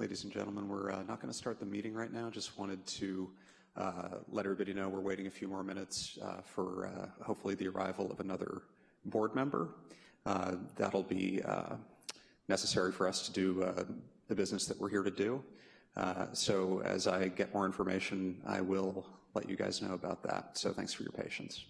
ladies and gentlemen. We're uh, not going to start the meeting right now. Just wanted to uh, let everybody know we're waiting a few more minutes uh, for hopefully the arrival of another board member. That'll be necessary for us to do the business that we're here to do. so as I get more information, I will let you guys know about that. So thanks for your patience.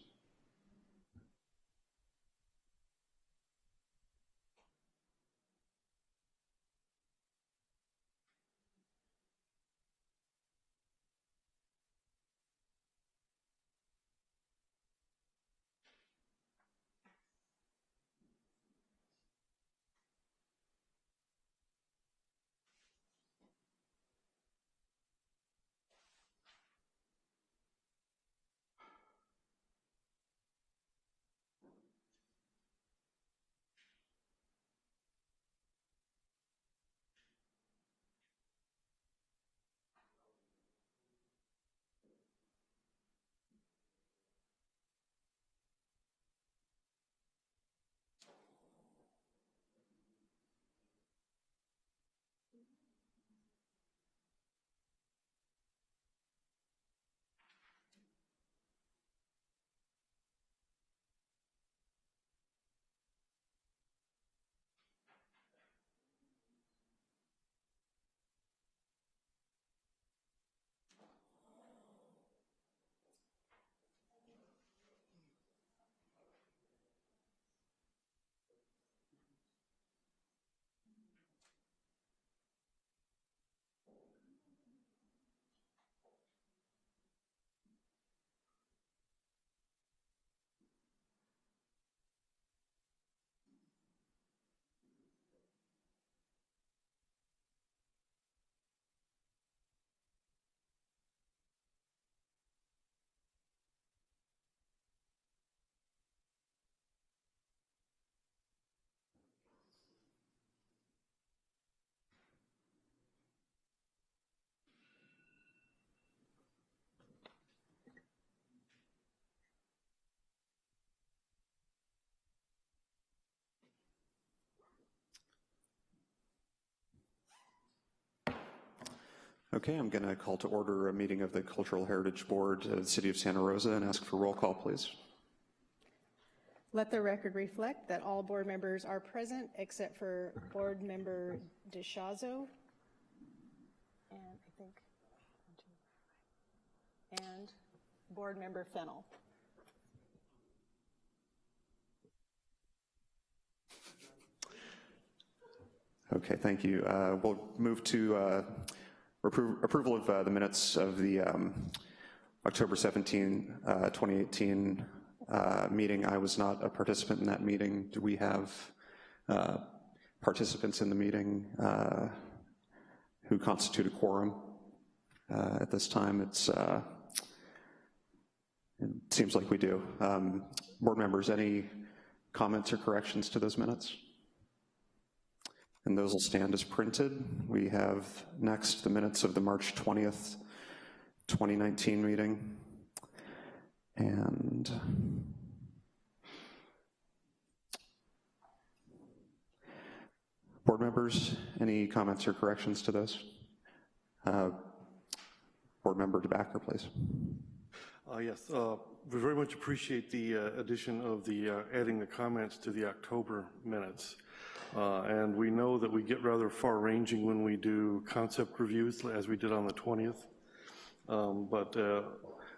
Okay, I'm going to call to order a meeting of the Cultural Heritage Board of the City of Santa Rosa and ask for roll call, please. Let the record reflect that all board members are present except for board member DeShazo. And I think, and board member Fennell. Okay, thank you. Uh, we'll move to uh, Appro approval of uh, the minutes of the um, October 17, uh, 2018 uh, meeting. I was not a participant in that meeting. Do we have uh, participants in the meeting uh, who constitute a quorum at this time? It's, it seems like we do. Um, board members, any comments or corrections to those minutes? And those will stand as printed. We have next the minutes of the March 20th, 2019 meeting. And board members, any comments or corrections to those? Uh, board member DeBacker, please. Uh, yes, uh, we very much appreciate the uh, addition of the uh, adding the comments to the October minutes. Uh, and we know that we get rather far-ranging when we do concept reviews, as we did on the 20th. Um, but uh,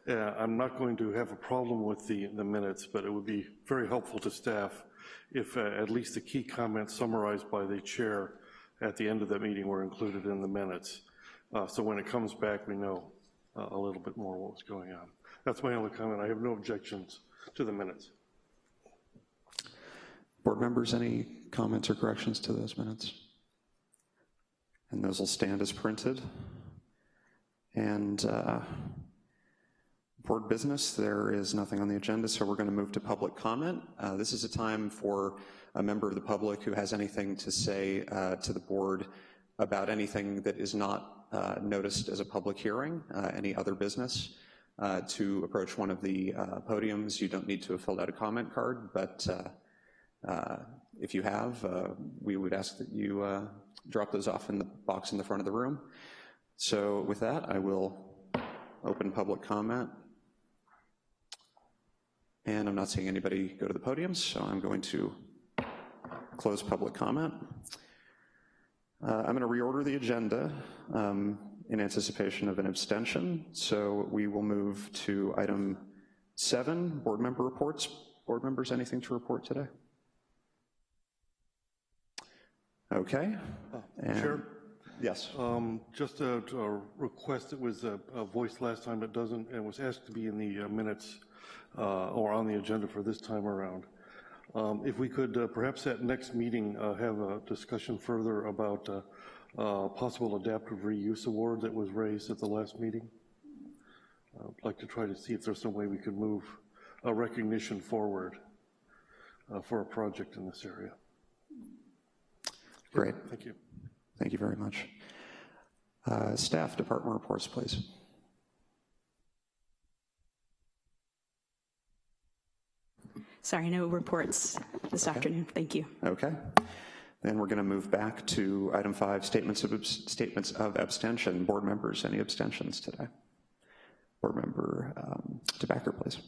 yeah, I'm not going to have a problem with the, the minutes, but it would be very helpful to staff if uh, at least the key comments summarized by the chair at the end of the meeting were included in the minutes. Uh, so when it comes back, we know uh, a little bit more what was going on. That's my only comment. I have no objections to the minutes. Board members, any comments or corrections to those minutes? And those will stand as printed. And uh, board business, there is nothing on the agenda, so we're gonna move to public comment. Uh, this is a time for a member of the public who has anything to say uh, to the board about anything that is not uh, noticed as a public hearing, uh, any other business. Uh, to approach one of the podiums, you don't need to have filled out a comment card, but if you have, uh, we would ask that you uh, drop those off in the box in the front of the room. So with that, I will open public comment. And I'm not seeing anybody go to the podium, so I'm going to close public comment. Uh, I'm going to reorder the agenda um, in anticipation of an abstention. So we will move to item seven, board member reports. Board members, anything to report today? Okay. And- Chair? Yes. Um, Just a a request that was uh, uh, voiced last time, but doesn't, and was asked to be in the uh, minutes uh, or on the agenda for this time around. Um, If we could uh, perhaps at next meeting uh, have a discussion further about uh, uh, possible adaptive reuse award that was raised at the last meeting. I'd like to try to see if there's some way we could move a recognition forward uh, for a project in this area. Great. Thank you. Thank you very much. Uh, Staff department reports, please. Sorry, no reports this afternoon. Thank you. Okay. Then we're going to move back to item five, statements of, statements of abstention. Board members, any abstentions today? Board member um, DeBacker, please.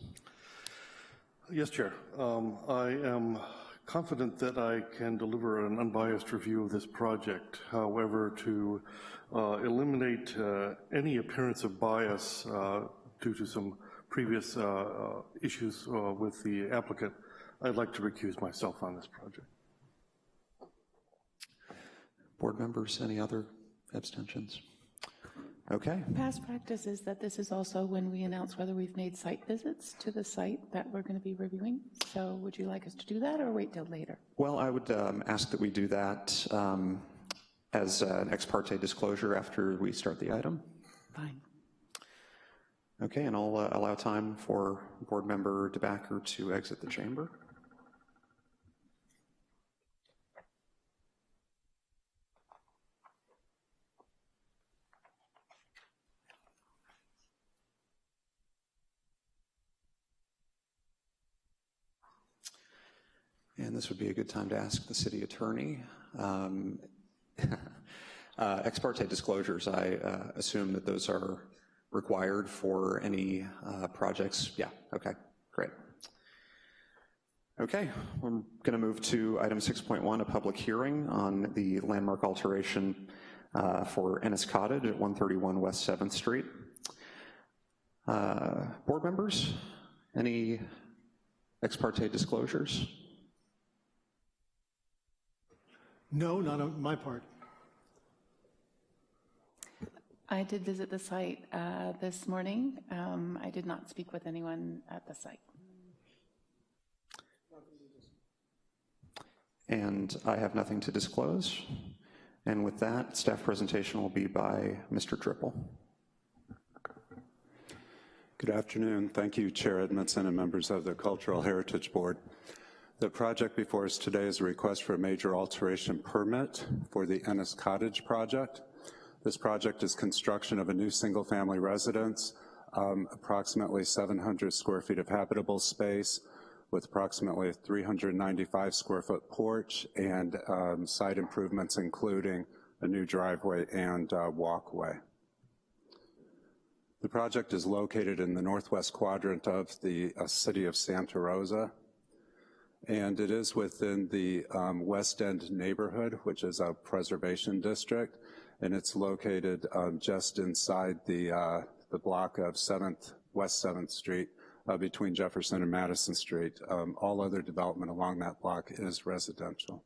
Yes, Chair. Um, I am confident that I can deliver an unbiased review of this project. However, to uh, eliminate uh, any appearance of bias uh, due to some previous uh, uh, issues uh, with the applicant, I'd like to recuse myself on this project. Board members, any other abstentions? Okay, Past practice is that this is also when we announce whether we've made site visits to the site that we're going to be reviewing. So would you like us to do that or wait till later? well, I would um, ask that we do that um, as an ex parte disclosure after we start the item. Fine. Okay, and I'll uh, allow time for Board Member DeBacker to exit the chamber. And this would be a good time to ask the city attorney. um, uh, Ex parte disclosures, I uh, assume that those are required for any uh, projects? Yeah, okay, great. Okay, we're going to move to item 6.1, a public hearing on the landmark alteration uh, for Ennis Cottage at 131 West 7th Street. Uh, Board members, any ex parte disclosures? No, not on my part. I did visit the site uh, this morning. Um, I did not speak with anyone at the site. And I have nothing to disclose. And with that, staff presentation will be by Mr. Trippel. Good afternoon. Thank you, Chair Edmondson and members of the Cultural Heritage Board. The project before us today is a request for a major alteration permit for the Ennis Cottage project. This project is construction of a new single-family residence, um, approximately 700 square feet of habitable space with approximately 395 square foot porch and um, site improvements including a new driveway and uh, walkway. The project is located in the northwest quadrant of the uh, city of Santa Rosa, and it is within the um, West End neighborhood, which is a preservation district, and it's located um, just inside the, uh, the block of 7th, West 7th Street, uh, between Jefferson and Madison Street. Um, all other development along that block is residential.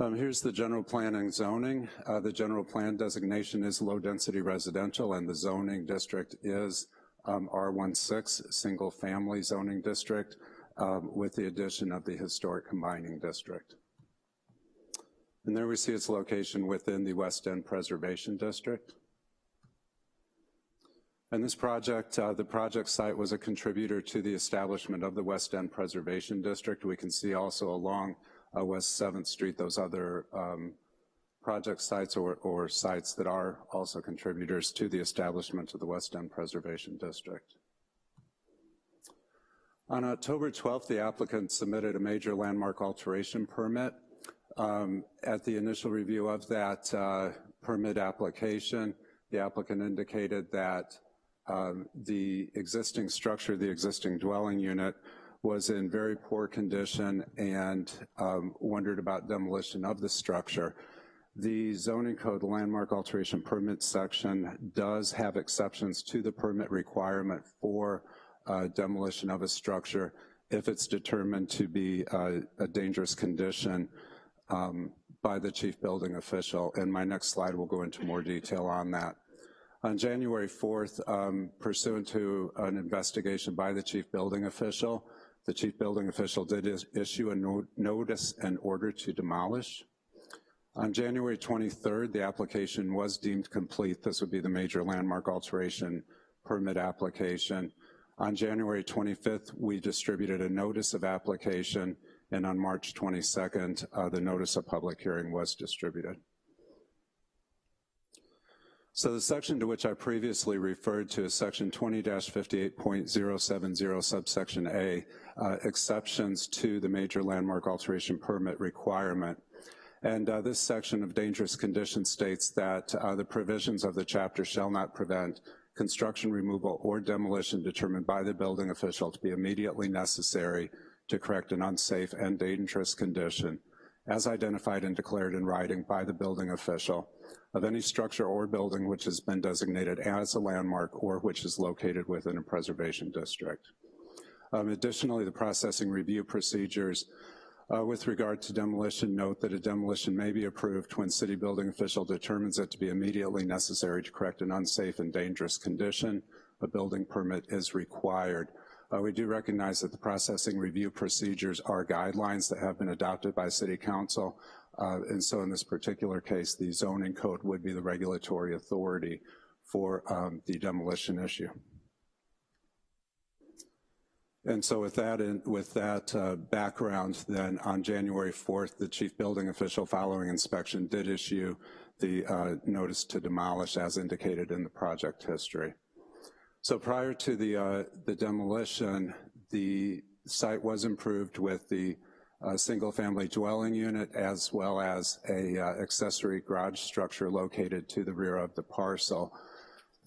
Um, here's the general plan and zoning. Uh, the general plan designation is low-density residential, and the zoning district is um, R16, single-family zoning district, um, with the addition of the historic combining district. And there we see its location within the West End Preservation District. And this project, uh, the project site was a contributor to the establishment of the West End Preservation District. We can see also along uh, West 7th Street those other um, project sites or, or sites that are also contributors to the establishment of the West End Preservation District. On October 12th, the applicant submitted a major landmark alteration permit. Um, At the initial review of that uh, permit application, the applicant indicated that um, the existing structure, the existing dwelling unit, was in very poor condition and um, wondered about demolition of the structure. The zoning code landmark alteration permit section does have exceptions to the permit requirement for demolition of a structure if it's determined to be uh, a dangerous condition um, by the chief building official, and my next slide will go into more detail on that. On January 4th, um, pursuant to an investigation by the chief building official, the chief building official did is issue a no notice and order to demolish. On January 23rd, the application was deemed complete. This would be the major landmark alteration permit application. On January 25th, we distributed a notice of application, and on March 22nd, uh, the notice of public hearing was distributed. So the section to which I previously referred to is section 20-58.070 subsection A, uh, exceptions to the major landmark alteration permit requirement. And uh, this section of dangerous conditions states that uh, the provisions of the chapter shall not prevent construction, removal, or demolition determined by the building official to be immediately necessary to correct an unsafe and dangerous condition as identified and declared in writing by the building official of any structure or building which has been designated as a landmark or which is located within a preservation district. Um, additionally, the processing review procedures uh, with regard to demolition, note that a demolition may be approved when city building official determines it to be immediately necessary to correct an unsafe and dangerous condition. A building permit is required. Uh, we do recognize that the processing review procedures are guidelines that have been adopted by City Council, uh, and so in this particular case, the zoning code would be the regulatory authority for um, the demolition issue. And so with that, in, with that uh, background, then on January 4th, the chief building official following inspection did issue the uh, notice to demolish as indicated in the project history. So prior to the, uh, the demolition, the site was improved with the uh, single family dwelling unit as well as a uh, accessory garage structure located to the rear of the parcel.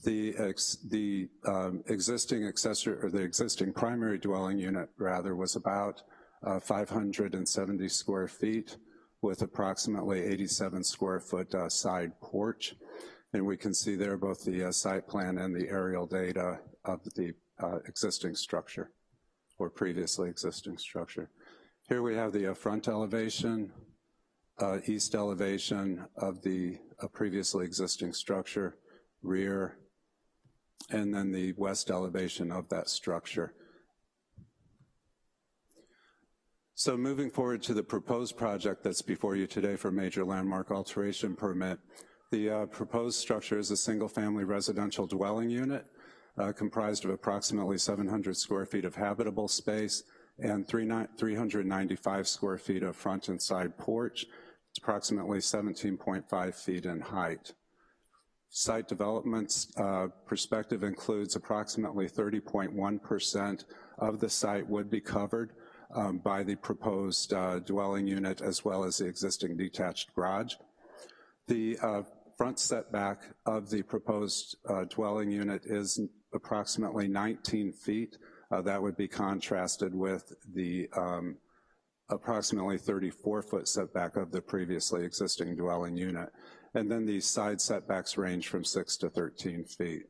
The, ex, the um, existing accessory, or the existing primary dwelling unit rather was about uh, 570 square feet with approximately 87 square foot uh, side porch. And we can see there both the uh, site plan and the aerial data of the uh, existing structure or previously existing structure. Here we have the uh, front elevation, uh, east elevation of the previously existing structure, rear, and then the west elevation of that structure. So moving forward to the proposed project that's before you today for major landmark alteration permit, the uh, proposed structure is a single family residential dwelling unit uh, comprised of approximately 700 square feet of habitable space and 395 square feet of front and side porch. It's approximately 17.5 feet in height. Site development's uh, perspective includes approximately 30.1% of the site would be covered um, by the proposed uh, dwelling unit as well as the existing detached garage. The uh, front setback of the proposed uh, dwelling unit is approximately 19 feet. Uh, that would be contrasted with the um, approximately 34 foot setback of the previously existing dwelling unit. And then these side setbacks range from six to 13 feet.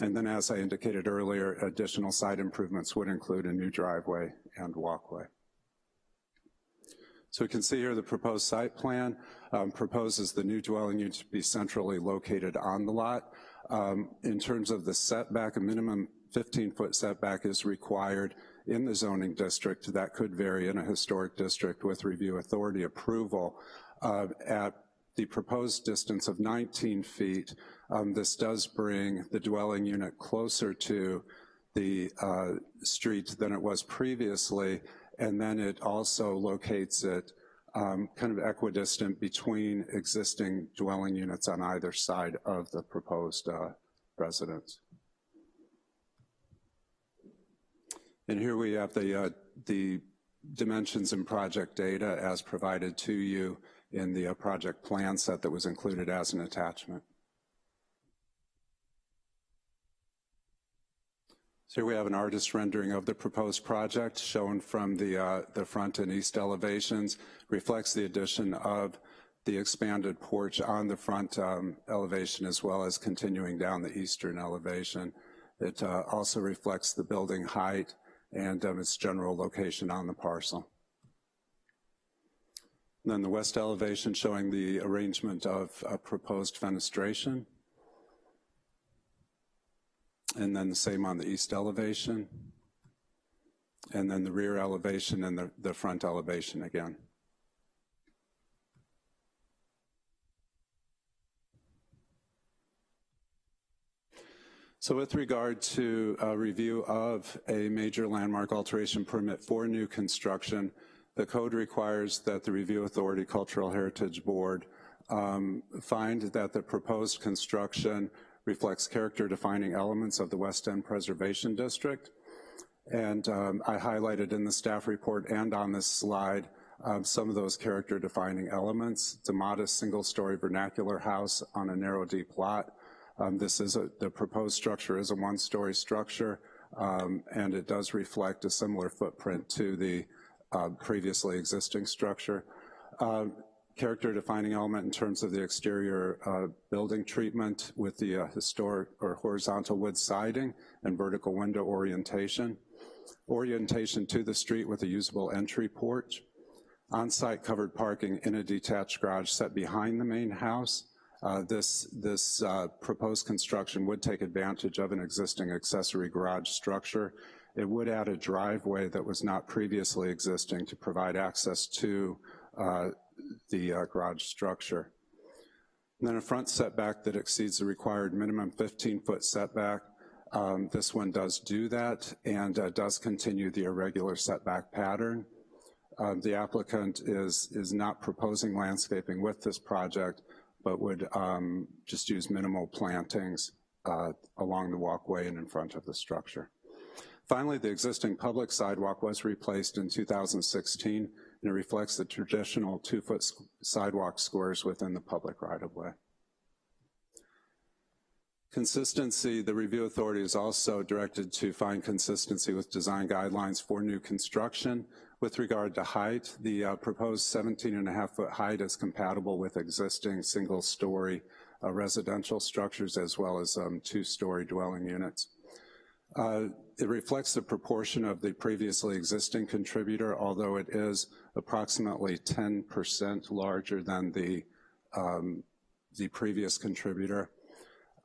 And then as I indicated earlier, additional side improvements would include a new driveway and walkway. So we can see here the proposed site plan um, proposes the new dwelling unit to be centrally located on the lot. Um, in terms of the setback, a minimum 15-foot setback is required in the zoning district. That could vary in a historic district with review authority approval. Uh, at the proposed distance of 19 feet, um, this does bring the dwelling unit closer to the uh, street than it was previously, and then it also locates it um, kind of equidistant between existing dwelling units on either side of the proposed uh, residence. And here we have the, uh, the dimensions and project data as provided to you in the uh, project plan set that was included as an attachment. So here we have an artist rendering of the proposed project shown from the, uh, the front and east elevations, reflects the addition of the expanded porch on the front um, elevation as well as continuing down the eastern elevation. It uh, also reflects the building height and um, its general location on the parcel. And then the west elevation showing the arrangement of uh, proposed fenestration. And then the same on the east elevation. And then the rear elevation and the, the front elevation again. So with regard to a review of a major landmark alteration permit for new construction, the code requires that the Review Authority Cultural Heritage Board um, find that the proposed construction reflects character-defining elements of the West End Preservation District. And um, I highlighted in the staff report and on this slide um, some of those character-defining elements. It's a modest single-story vernacular house on a narrow, deep lot um, this is a, the proposed structure is a one-story structure, um, and it does reflect a similar footprint to the uh, previously existing structure. Uh, character defining element in terms of the exterior uh, building treatment with the uh, historic or horizontal wood siding and vertical window orientation. Orientation to the street with a usable entry porch. On-site covered parking in a detached garage set behind the main house uh, this this uh, proposed construction would take advantage of an existing accessory garage structure. It would add a driveway that was not previously existing to provide access to uh, the uh, garage structure. And then a front setback that exceeds the required minimum 15-foot setback. Um, this one does do that and uh, does continue the irregular setback pattern. Um, the applicant is, is not proposing landscaping with this project, but would um, just use minimal plantings uh, along the walkway and in front of the structure. Finally, the existing public sidewalk was replaced in 2016, and it reflects the traditional two-foot sidewalk squares within the public right-of-way. Consistency, the review authority is also directed to find consistency with design guidelines for new construction with regard to height, the uh, proposed 17 and a half foot height is compatible with existing single story uh, residential structures as well as um, two story dwelling units. Uh, it reflects the proportion of the previously existing contributor, although it is approximately 10% larger than the, um, the previous contributor.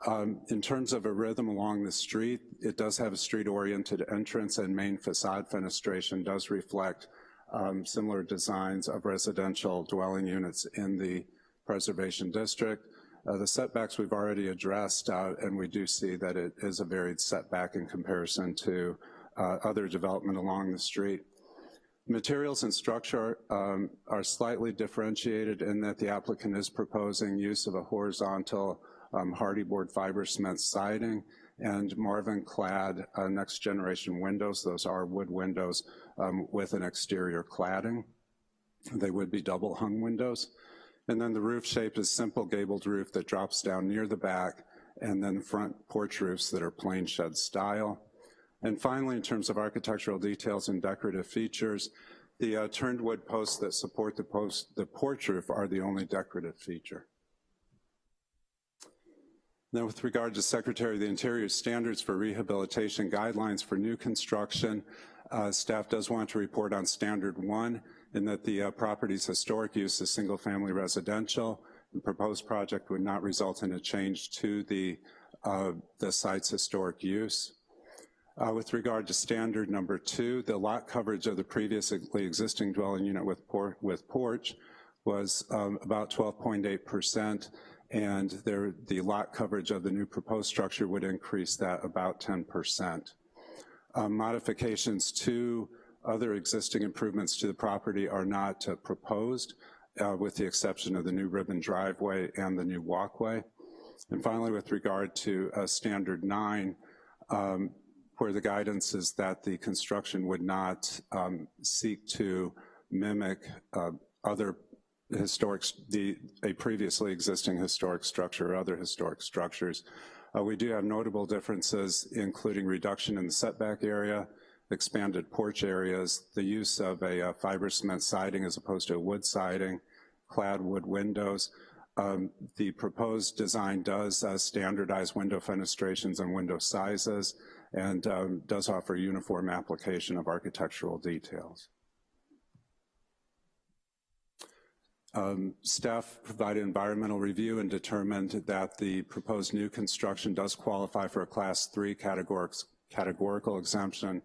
Um, in terms of a rhythm along the street, it does have a street-oriented entrance and main facade fenestration does reflect um, similar designs of residential dwelling units in the preservation district. Uh, the setbacks we've already addressed, uh, and we do see that it is a varied setback in comparison to uh, other development along the street. Materials and structure um, are slightly differentiated in that the applicant is proposing use of a horizontal um, Hardie board fiber cement siding, and Marvin clad uh, next generation windows. Those are wood windows um, with an exterior cladding. They would be double hung windows. And then the roof shape is simple gabled roof that drops down near the back, and then front porch roofs that are plain shed style. And finally, in terms of architectural details and decorative features, the uh, turned wood posts that support the, post, the porch roof are the only decorative feature. Now with regard to Secretary of the Interior standards for rehabilitation guidelines for new construction, uh, staff does want to report on standard one in that the uh, property's historic use is single family residential. The proposed project would not result in a change to the, uh, the site's historic use. Uh, with regard to standard number two, the lot coverage of the previously existing dwelling unit with, por with porch was um, about 12.8% and there, the lot coverage of the new proposed structure would increase that about 10%. Um, modifications to other existing improvements to the property are not uh, proposed, uh, with the exception of the new ribbon driveway and the new walkway. And finally, with regard to uh, standard nine, um, where the guidance is that the construction would not um, seek to mimic uh, other historic, the, a previously existing historic structure or other historic structures. Uh, we do have notable differences, including reduction in the setback area, expanded porch areas, the use of a uh, fiber cement siding as opposed to a wood siding, clad wood windows. Um, the proposed design does uh, standardize window fenestrations and window sizes and um, does offer uniform application of architectural details. Um, staff provided environmental review and determined that the proposed new construction does qualify for a class three categorical exemption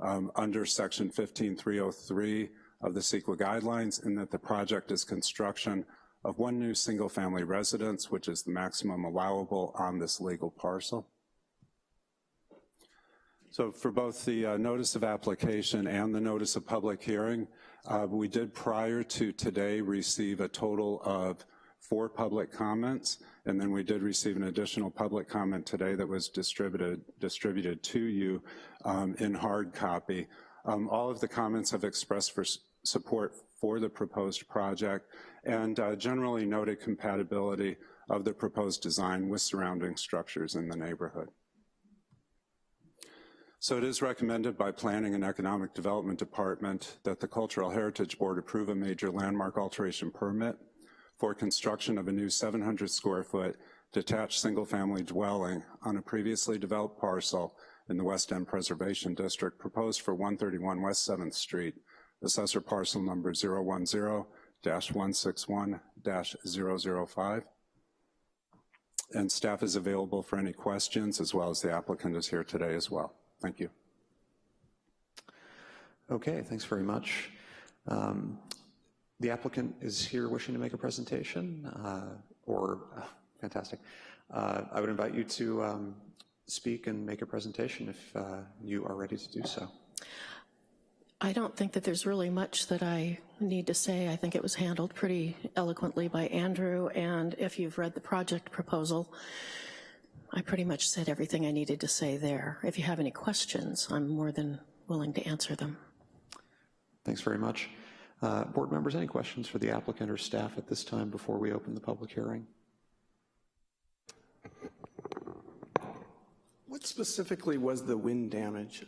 um, under section 15303 of the CEQA guidelines in that the project is construction of one new single family residence, which is the maximum allowable on this legal parcel. So for both the uh, notice of application and the notice of public hearing, uh, we did prior to today receive a total of four public comments, and then we did receive an additional public comment today that was distributed, distributed to you um, in hard copy. Um, all of the comments have expressed for support for the proposed project and uh, generally noted compatibility of the proposed design with surrounding structures in the neighborhood. So it is recommended by Planning and Economic Development Department that the Cultural Heritage Board approve a major landmark alteration permit for construction of a new 700 square foot detached single family dwelling on a previously developed parcel in the West End Preservation District proposed for 131 West 7th Street, assessor parcel number 010-161-005. And staff is available for any questions as well as the applicant is here today as well. Thank you. Okay, thanks very much. Um, the applicant is here wishing to make a presentation, uh, or, uh, fantastic. Uh, I would invite you to um, speak and make a presentation if uh, you are ready to do so. I don't think that there's really much that I need to say. I think it was handled pretty eloquently by Andrew, and if you've read the project proposal, I pretty much said everything I needed to say there. If you have any questions, I'm more than willing to answer them. Thanks very much. Uh, board members, any questions for the applicant or staff at this time before we open the public hearing? What specifically was the wind damage?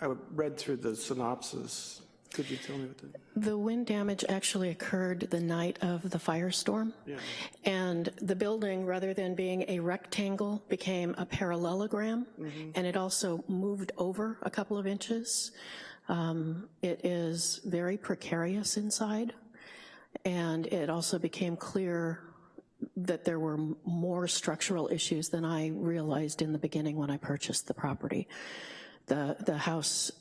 I read through the synopsis. Could you tell me what the... The wind damage actually occurred the night of the firestorm. Yeah. And the building, rather than being a rectangle, became a parallelogram. Mm -hmm. And it also moved over a couple of inches. Um, it is very precarious inside. And it also became clear that there were more structural issues than I realized in the beginning when I purchased the property. The, the house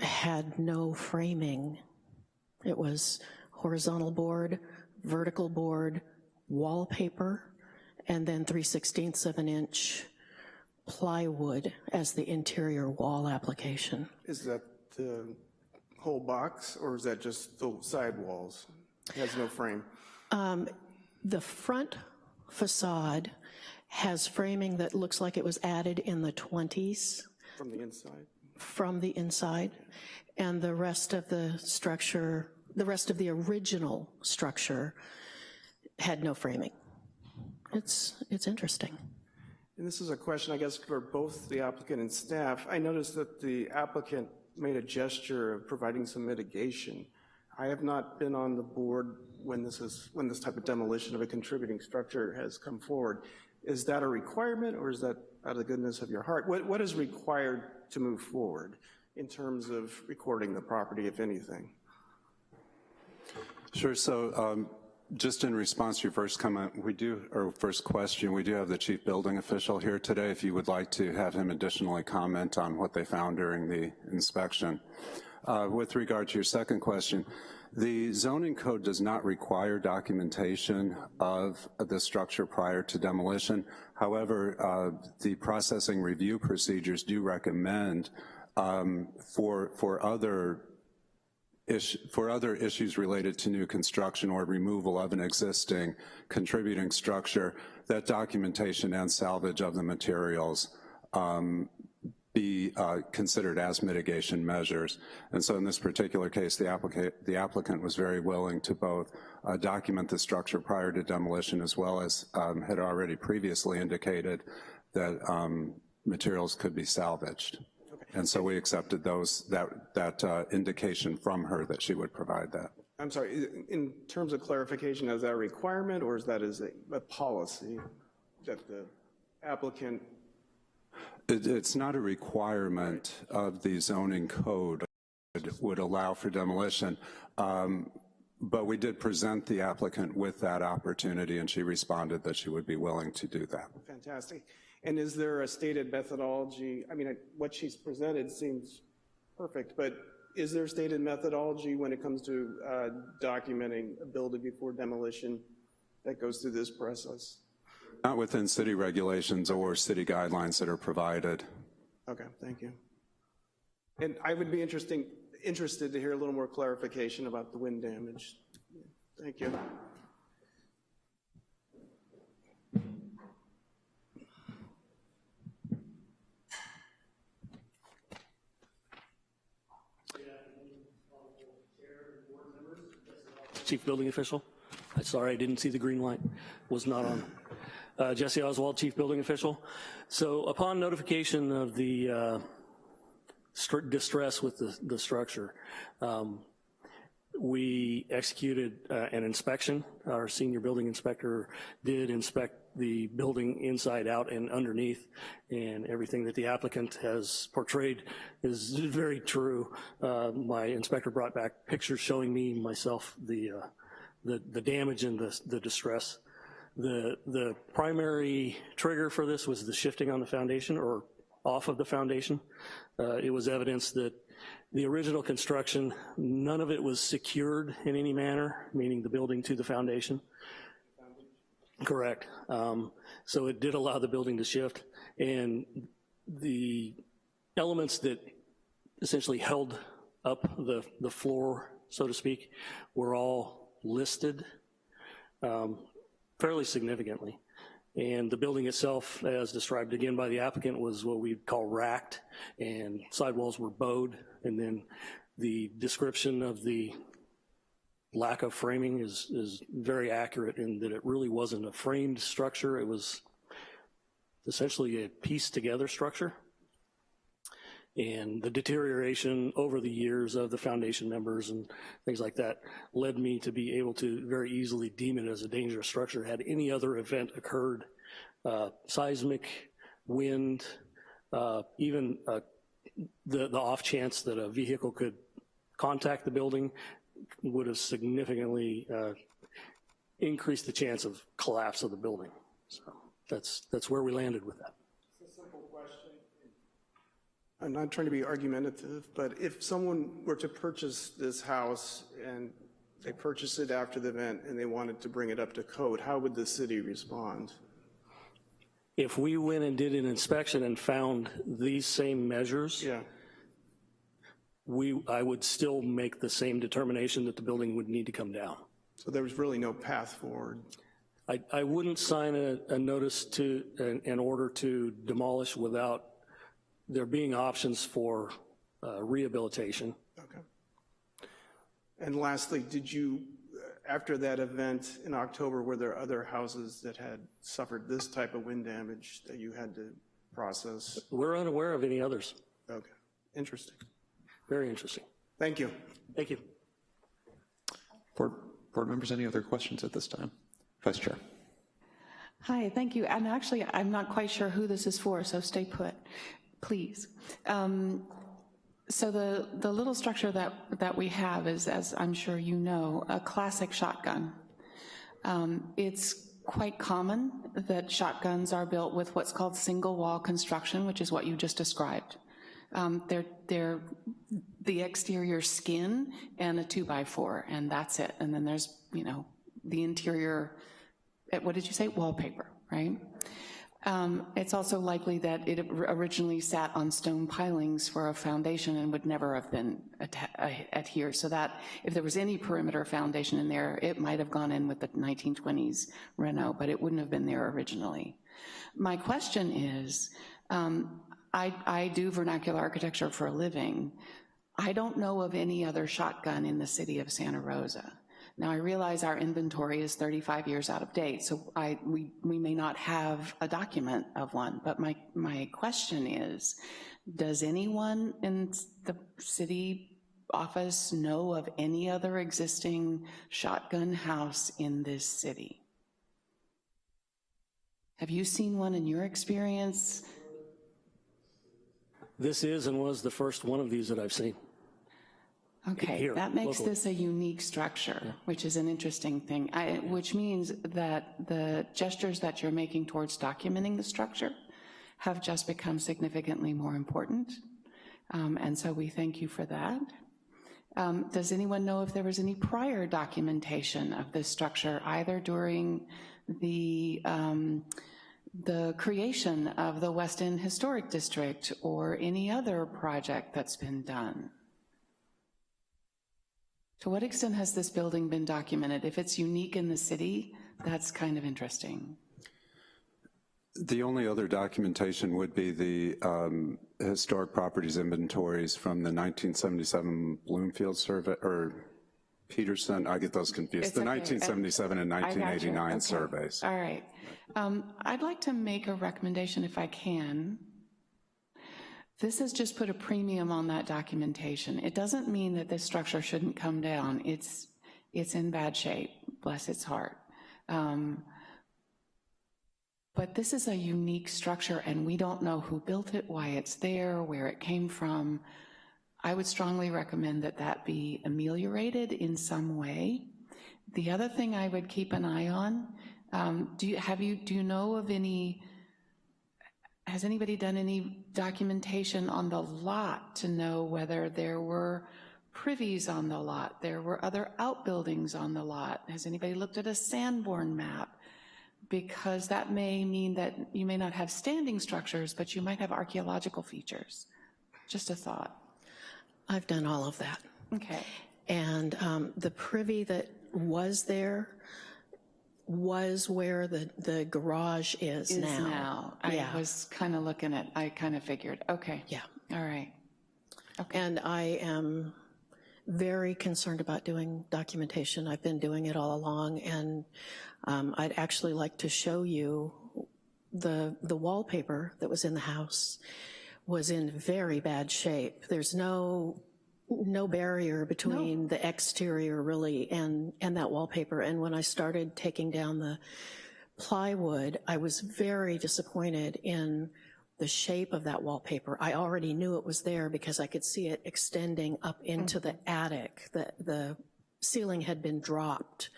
had no framing. It was horizontal board, vertical board, wallpaper, and then 3 16ths of an inch plywood as the interior wall application. Is that the whole box or is that just the side walls? It has no frame. Um, the front facade has framing that looks like it was added in the 20s. From the inside? from the inside, and the rest of the structure, the rest of the original structure had no framing. It's, it's interesting. And this is a question, I guess, for both the applicant and staff. I noticed that the applicant made a gesture of providing some mitigation. I have not been on the board when this is when this type of demolition of a contributing structure has come forward. Is that a requirement or is that out of the goodness of your heart? What, what is required to move forward in terms of recording the property, if anything? Sure, so um, just in response to your first comment, we do, or first question, we do have the chief building official here today if you would like to have him additionally comment on what they found during the inspection. Uh, with regard to your second question, the zoning code does not require documentation of the structure prior to demolition. However, uh, the processing review procedures do recommend um, for, for other for other issues related to new construction or removal of an existing contributing structure, that documentation and salvage of the materials um, be uh, considered as mitigation measures. And so in this particular case, the applicant, the applicant was very willing to both uh, document the structure prior to demolition as well as um, had already previously indicated that um, materials could be salvaged. And so we accepted those, that, that uh, indication from her that she would provide that. I'm sorry, in terms of clarification, is that a requirement or is that a, a policy that the applicant, It, it's not a requirement of the zoning code that would allow for demolition, um, but we did present the applicant with that opportunity and she responded that she would be willing to do that. fantastic. And is there a stated methodology? I mean, what she's presented seems perfect, but is there stated methodology when it comes to uh, documenting a building before demolition that goes through this process? Not within city regulations or city guidelines that are provided. Okay, thank you. And I would be interesting, interested to hear a little more clarification about the wind damage. Thank you. Chief Building Official. I'm Sorry, I didn't see the green light, was not on. Uh, Jesse Oswald, Chief Building Official. So upon notification of the uh, distress with the, the structure, um, we executed uh, an inspection. Our senior building inspector did inspect the building inside out and underneath, and everything that the applicant has portrayed is very true. Uh, My inspector brought back pictures showing me, myself, the, uh, the the damage and the the distress. The, the primary trigger for this was the shifting on the foundation or off of the foundation. Uh, It was evidence that the original construction, none of it was secured in any manner, meaning the building to the foundation. Correct. Um, So it did allow the building to shift, and the elements that essentially held up the, the floor, so to speak, were all listed um, fairly significantly. And the building itself, as described again by the applicant, was what we'd call racked, and sidewalls were bowed, and then the description of the lack of framing is, is very accurate in that it really wasn't a framed structure, it was essentially a pieced together structure. And the deterioration over the years of the foundation members and things like that led me to be able to very easily deem it as a dangerous structure had any other event occurred, uh, seismic, wind, uh, even uh, the, the off chance that a vehicle could contact the building would have significantly uh, increased the chance of collapse of the building. So that's, that's where we landed with that. I'm not trying to be argumentative, but if someone were to purchase this house and they purchased it after the event and they wanted to bring it up to code, how would the city respond? If we went and did an inspection and found these same measures, Yeah, we, I would still make the same determination that the building would need to come down. so there was really no path forward. I, I wouldn't sign a, a notice to, an, an order to demolish without there being options for uh, rehabilitation. Okay. And lastly, did you, uh, after that event in October, were there other houses that had suffered this type of wind damage that you had to process? We're unaware of any others. Okay, interesting. Very interesting. Thank you. Thank you. Board, board members, any other questions at this time? Vice Chair. Hi, thank you. And actually, I'm not quite sure who this is for, so stay put, please. Um, So the, the little structure that, that we have is, as I'm sure you know, a classic shotgun. Um, It's quite common that shotguns are built with what's called single-wall construction, which is what you just described. Um, They're, they're the exterior skin and a two-by-four, and that's it. And then there's, you know, the interior, eh, what did you say, wallpaper, right? Um, It's also likely that it originally sat on stone pilings for a foundation and would never have been uh, adhered, so that if there was any perimeter foundation in there, it might have gone in with the 1920s Renault, but it wouldn't have been there originally. My question is, um, I, I do vernacular architecture for a living. I don't know of any other shotgun in the city of Santa Rosa. Now, I realize our inventory is 35 years out of date, so I, we, we may not have a document of one, but my, my question is, does anyone in the city office know of any other existing shotgun house in this city? Have you seen one in your experience? This is and was the first one of these that I've seen. Okay, Here, that makes locally. this a unique structure, which is an interesting thing, I- which means that the gestures that you're making towards documenting the structure have just become significantly more important, Um, and so we thank you for that. Um, Does anyone know if there was any prior documentation of this structure, either during the, um, the creation of the West End Historic District or any other project that's been done? To what extent has this building been documented? If it's unique in the city, that's kind of interesting. The only other documentation would be the um, historic properties inventories from the 1977 Bloomfield survey, or Peterson, I get those confused, It's the okay. 1977 and I got you. 1989 Okay. surveys. All right. Um, I'd like to make a recommendation if I can. This has just put a premium on that documentation. It doesn't mean that this structure shouldn't come down. It's, it's in bad shape, bless its heart. Um, But this is a unique structure, and we don't know who built it, why it's there, where it came from. I would strongly recommend that that be ameliorated in some way. The other thing I would keep an eye on, um, do you, have you, do you know of any, has anybody done any documentation on the lot to know whether there were privies on the lot, there were other outbuildings on the lot? Has anybody looked at a Sanborn map? Because that may mean that you may not have standing structures, but you might have archaeological features. Just a thought. I've done all of that. Okay. And um, the privy that was there was where the, the garage is Is now. now. I Yeah. was kind of looking at, I kind of figured, okay. Yeah. All right. Okay. And I am very concerned about doing documentation. I've been doing it all along, and um, I'd actually like to show you the, the wallpaper that was in the house was in very bad shape. There's no, no barrier between the exterior really and, and that wallpaper. And when I started taking down the plywood, I was very disappointed in the shape of that wallpaper. I already knew it was there because I could see it extending up into the mm-hmm. attic. The, the ceiling had been dropped,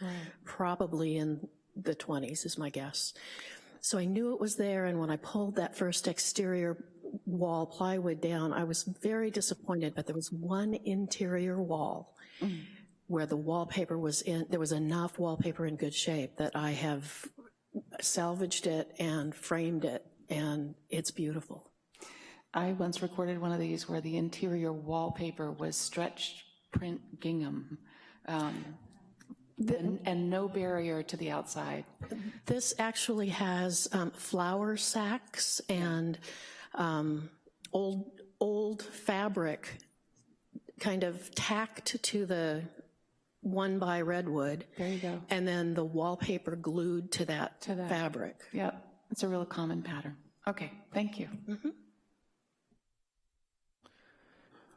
probably in the 20s is my guess. So I knew it was there, and when I pulled that first exterior wall plywood down, I was very disappointed, but there was one interior wall where the wallpaper was in, there was enough wallpaper in good shape that I have salvaged it and framed it, and it's beautiful. I once recorded one of these where the interior wallpaper was stretched print gingham um, and, and no barrier to the outside. This actually has um, flour sacks and um, old, old fabric kind of tacked to the one by redwood. There you go. And then the wallpaper glued to that To that. fabric. Yep, it's a real common pattern. Okay, thank you.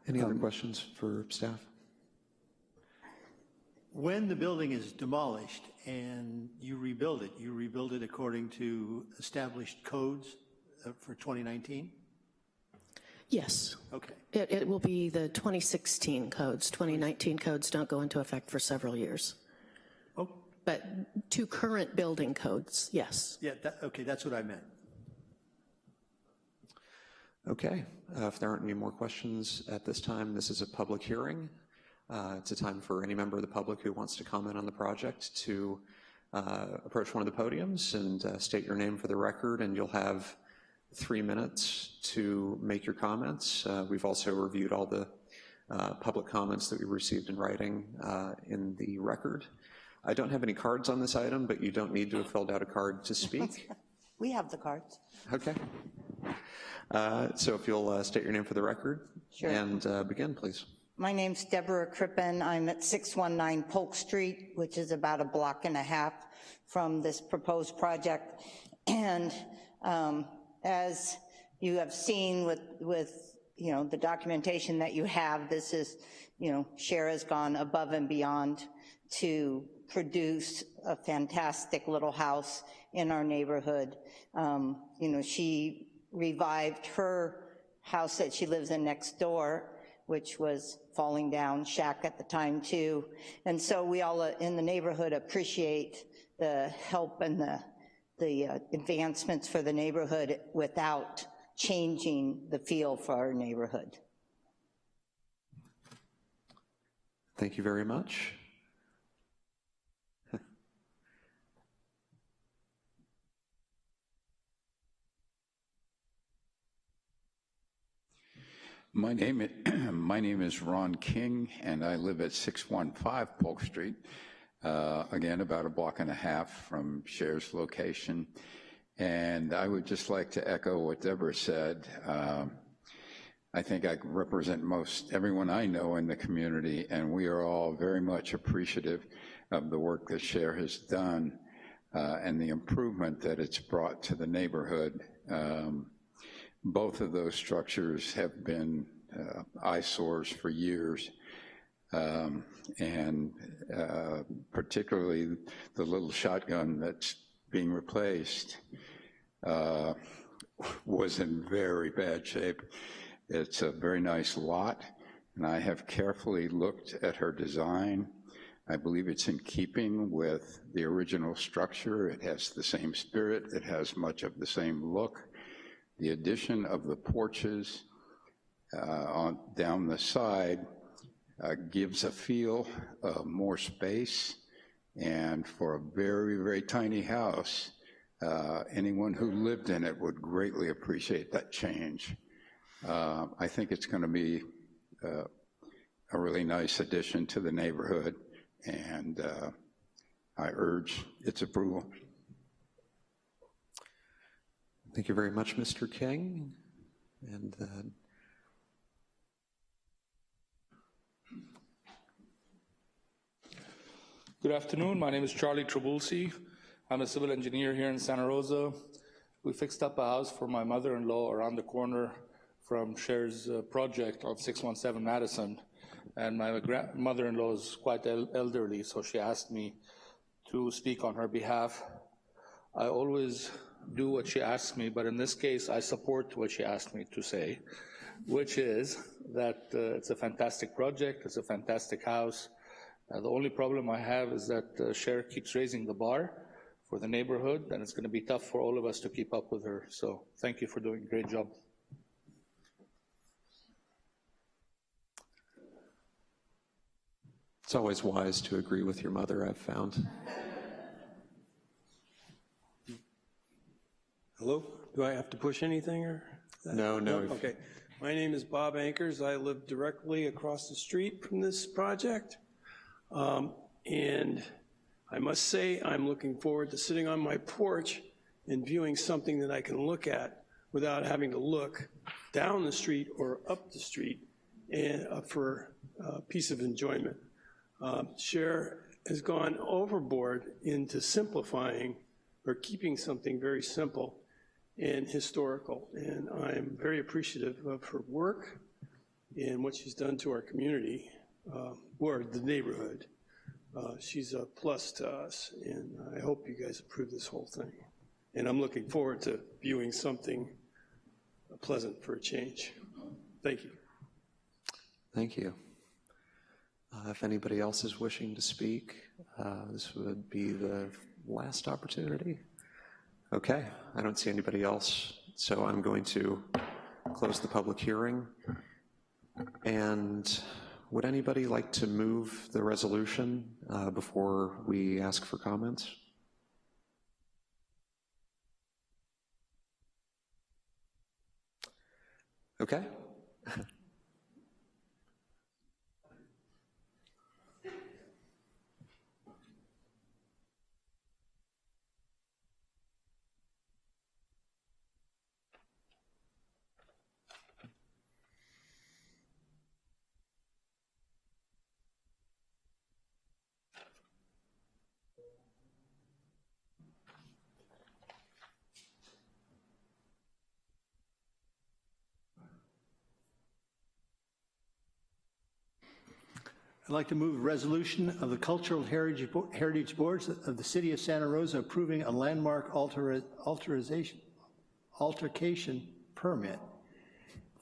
Any other questions for staff? When the building is demolished and you rebuild it, you rebuild it according to established codes for 2019? Yes. Okay. It, it will be the 2016 codes. 2019 codes don't go into effect for several years. Oh, But two current building codes, yes. yeah, that, okay, that's what I meant. Okay, uh, if there aren't any more questions at this time, this is a public hearing. Uh, It's a time for any member of the public who wants to comment on the project to uh, approach one of the podiums and uh, state your name for the record, and you'll have three minutes to make your comments. Uh, We've also reviewed all the uh, public comments that we received in writing uh, in the record. I don't have any cards on this item, but you don't need to have filled out a card to speak. We have the cards. Okay. Uh, So if you'll uh, state your name for the record. Sure. And uh, begin, please. My name's Deborah Crippen. I'm at 619 Polk Street, which is about a block and a half from this proposed project. And um, as you have seen with, with, you know, the documentation that you have, this is, you know, Shara's gone above and beyond to produce a fantastic little house in our neighborhood. Um, You know, she revived her house that she lives in next door, which was falling down, shack at the time too. And so we all uh, in the neighborhood appreciate the help and the, the uh, advancements for the neighborhood without changing the feel for our neighborhood. Thank you very much. My name, i- my name is Ron King, and I live at 615 Polk Street, again, about a block and a half from Cher's location. And I would just like to echo what Deborah said. Um, I think I represent most everyone I know in the community, and we are all very much appreciative of the work that Cher has done uh, and the improvement that it's brought to the neighborhood. Um, both of those structures have been uh, eyesores for years. Um, and uh, particularly the little shotgun that's being replaced uh, was in very bad shape. It's a very nice lot, and I have carefully looked at her design. I believe it's in keeping with the original structure. It has the same spirit. It has much of the same look. The addition of the porches uh, on, down the side uh, gives a feel of more space, and for a very, very tiny house, uh, anyone who lived in it would greatly appreciate that change. Uh, I think it's going to be uh, a really nice addition to the neighborhood, and uh, I urge its approval. Thank you very much, Mr. King. And uh, Good afternoon. My name is Charlie Trabulsi. I'm a civil engineer here in Santa Rosa. We fixed up a house for my mother-in-law around the corner from Cher's uh, project on 617 Madison. And my mother-in-law is quite el- elderly, so she asked me to speak on her behalf. I always do what she asks me, but in this case, I support what she asked me to say, which is that uh, it's a fantastic project, it's a fantastic house. Uh, the only problem I have is that uh, Cher keeps raising the bar for the neighborhood, and it's going to be tough for all of us to keep up with her. So thank you for doing a great job. it's always wise to agree with your mother, I've found. Hello? Do I have to push anything or? No, no. Okay. My name is Bob Ankers. I live directly across the street from this project. Um, And I must say, I'm looking forward to sitting on my porch and viewing something that I can look at without having to look down the street or up the street and uh, for a piece of enjoyment. Um, Cher has gone overboard into simplifying or keeping something very simple and historical. And I'm very appreciative of her work and what she's done to our community, uh, or the neighborhood. Uh, She's a plus to us, and I hope you guys approve this whole thing. And I'm looking forward to viewing something pleasant for a change. Thank you. Thank you. Uh, If anybody else is wishing to speak, uh, this would be the last opportunity. Okay, I don't see anybody else, so I'm going to close the public hearing. And would anybody like to move the resolution uh, before we ask for comments? Okay. I'd like to move a resolution of the Cultural Heritage Heritage Boards of the City of Santa Rosa approving a landmark alter- alterization, altercation permit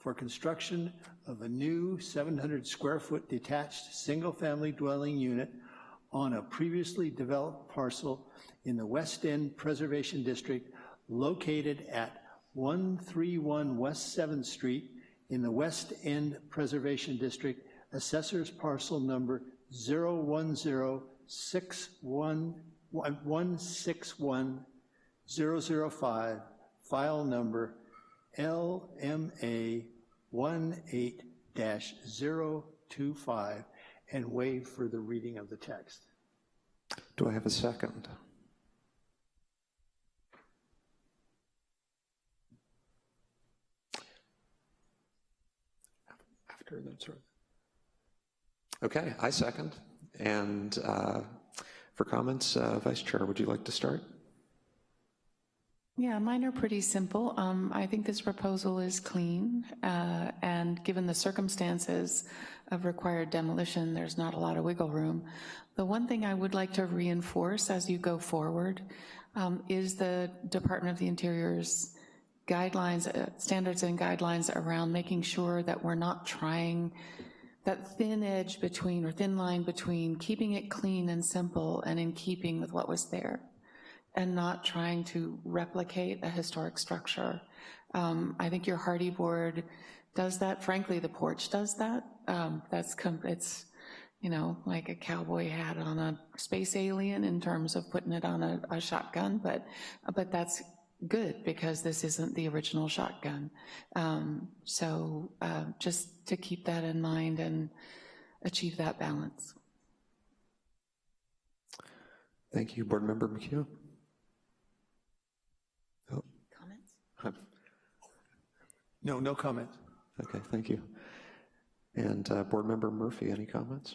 for construction of a new 700 square foot detached single-family dwelling unit on a previously developed parcel in the West End Preservation District located at 131 West 7th Street in the West End Preservation District, assessor's parcel number 01061161005, file number LMA 18-025, and waive for the reading of the text. Do I have a second? After that's right. Okay, I second. And uh, for comments, uh, Vice Chair, would you like to start? Yeah, mine are pretty simple. Um, I think this proposal is clean, uh, and given the circumstances of required demolition, there's not a lot of wiggle room. The one thing I would like to reinforce as you go forward um, is the Department of the Interior's guidelines, uh, standards and guidelines around making sure that we're not trying that thin edge between, or thin line between keeping it clean and simple and in keeping with what was there and not trying to replicate a historic structure. Um, I think your Hardie board does that. Frankly, the porch does that. Um, that's, it's, you know, like a cowboy hat on a space alien in terms of putting it on a, a shotgun, but, but that's good because this isn't the original shotgun. Um, so uh, just to keep that in mind and achieve that balance. Thank you, Board Member McHugh. Oh. Comments? No, no comments. Okay, thank you. And uh, Board Member Murphy, any comments?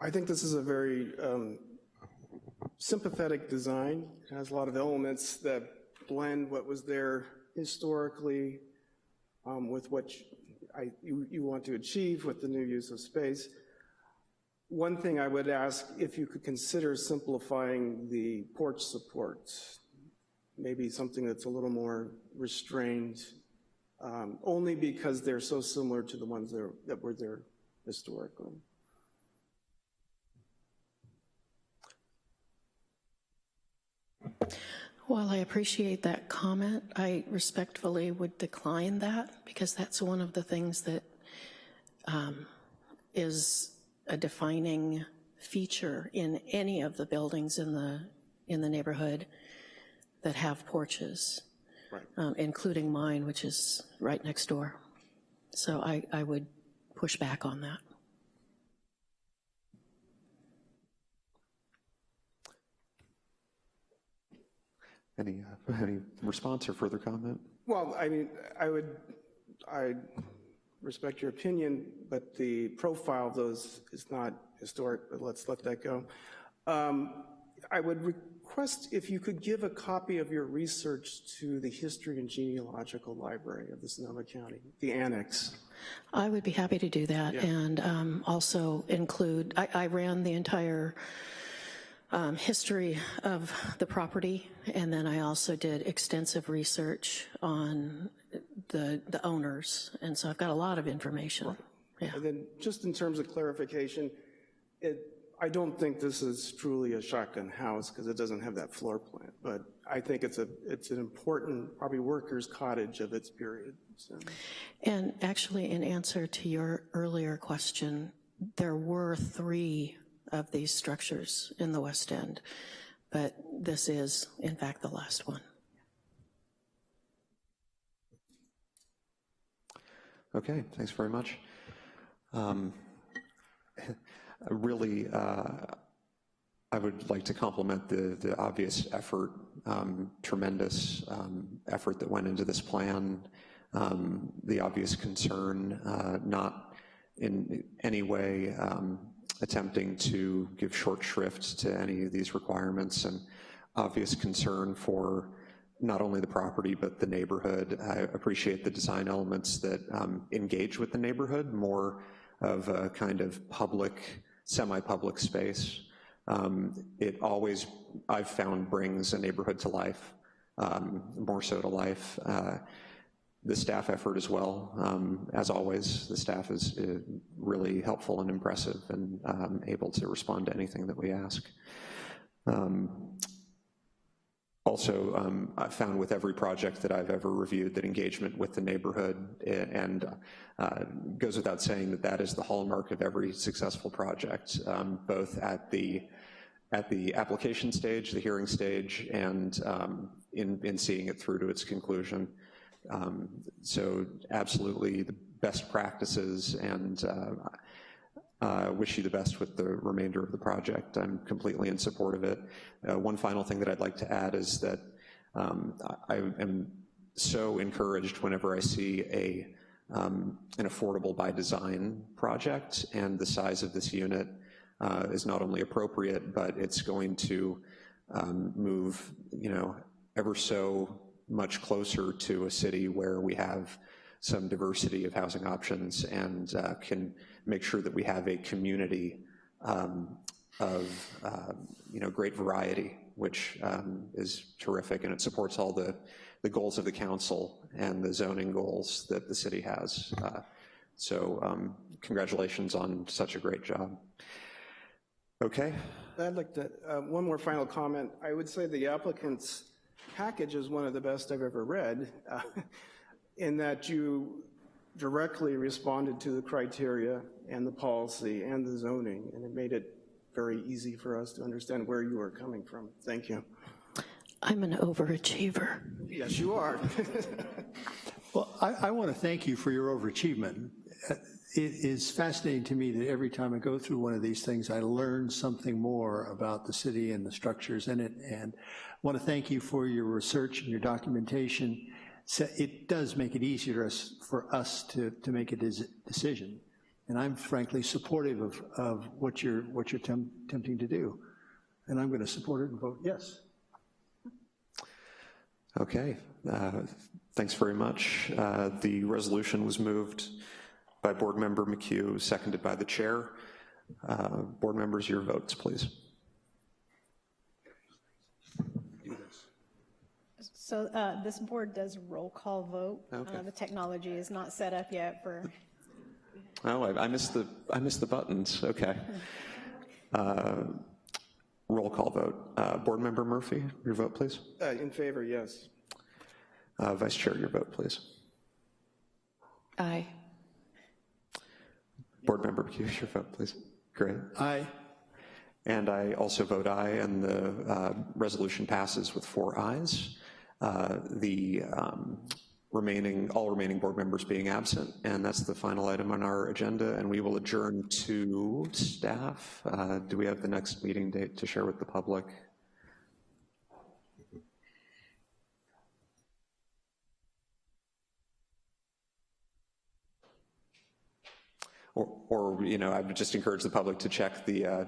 I think this is a very um, sympathetic design. It has a lot of elements that blend what was there historically um, with what I, you, you want to achieve with the new use of space. One thing I would ask if you could consider simplifying the porch supports, maybe something that's a little more restrained, um, only because they're so similar to the ones that, are, that were there historically. While I appreciate that comment, I respectfully would decline that because that's one of the things that um, is a defining feature in any of the buildings in the in the neighborhood that have porches, right. um, including mine, which is right next door. So I, I would push back on that. Any, uh, any response or further comment? Well, I mean, I would, I respect your opinion, but the profile of those is not historic, but let's let that go. Um, I would request if you could give a copy of your research to the History and Genealogical Library of the Sonoma County, the annex. I would be happy to do that Yeah. and um, also include, I, I ran the entire um, history of the property, and then I also did extensive research on the, the owners, and so I've got a lot of information. Yeah. And then just in terms of clarification, it, I don't think this is truly a shotgun house because it doesn't have that floor plan, but I think it's a, it's an important, probably worker's cottage of its period. So. And actually, in answer to your earlier question, there were three of these structures in the West End, but this is, in fact, the last one. Okay, thanks very much. Um, really, uh, I would like to compliment the, the obvious effort, um, tremendous um, effort that went into this plan, um, the obvious concern, uh, not in any way um, attempting to give short shrift to any of these requirements, and obvious concern for not only the property, but the neighborhood. I appreciate the design elements that um, engage with the neighborhood more of a kind of public, semi-public space. Um, It always, I've found, brings a neighborhood to life, um, more so to life. Uh, The staff effort as well, um, as always, the staff is uh, really helpful and impressive and um, able to respond to anything that we ask. Um, also, um, I found with every project that I've ever reviewed that engagement with the neighborhood and uh, goes without saying that that is the hallmark of every successful project, um, both at the at the application stage, the hearing stage, and um, in, in seeing it through to its conclusion. Um, so absolutely the best practices and uh, uh, wish you the best with the remainder of the project. I'm completely in support of it. Uh, one final thing that I'd like to add is that um, I, am so encouraged whenever I see a um, an affordable by design project and the size of this unit uh, is not only appropriate, but it's going to um, move, you know, ever so much closer to a city where we have some diversity of housing options and uh, can make sure that we have a community um, of uh, you know great variety, which um, is terrific, and it supports all the the goals of the council and the zoning goals that the city has. Uh, so um, congratulations on such a great job. Okay. I'd like to, uh, one more final comment. I would say the applicant's package is one of the best I've ever read, uh, in that you directly responded to the criteria and the policy and the zoning, and it made it very easy for us to understand where you were coming from. Thank you. I'm an overachiever. Yes, you are. Well, I, I want to thank you for your overachievement. It is fascinating to me that every time I go through one of these things, I learn something more about the city and the structures in it, and I want to thank you for your research and your documentation. So it does make it easier for us to, to make a decision. And I'm frankly supportive of, of what you're, what you're attempting to do. And I'm going to support it and vote yes. Okay, uh, thanks very much. Uh, the resolution was moved by Board Member McHugh, seconded by the chair. Uh, board members, your votes, please. So uh, this board does roll call vote. Okay. Uh, the technology is not set up yet for. Oh, I, I missed the I missed the buttons. Okay. Uh, roll call vote. Uh, board Member Murphy, your vote, please. Uh, in favor, yes. Uh, Vice Chair, your vote, please. Aye. Board Member McHugh, your vote, please. Great. Aye. And I also vote aye, and the uh, resolution passes with four ayes. Uh, the um, remaining, all remaining board members being absent, and that's the final item on our agenda, and we will adjourn to staff. Uh, do we have the next meeting date to share with the public? Or, or, you know, I would just encourage the public to check the uh,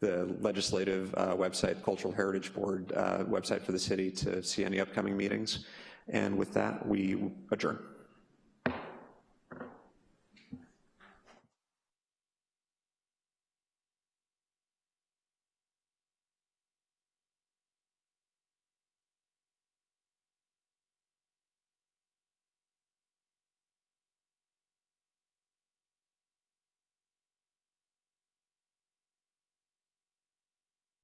the legislative uh, website, Cultural Heritage Board uh, website for the city to see any upcoming meetings. And with that, we adjourn.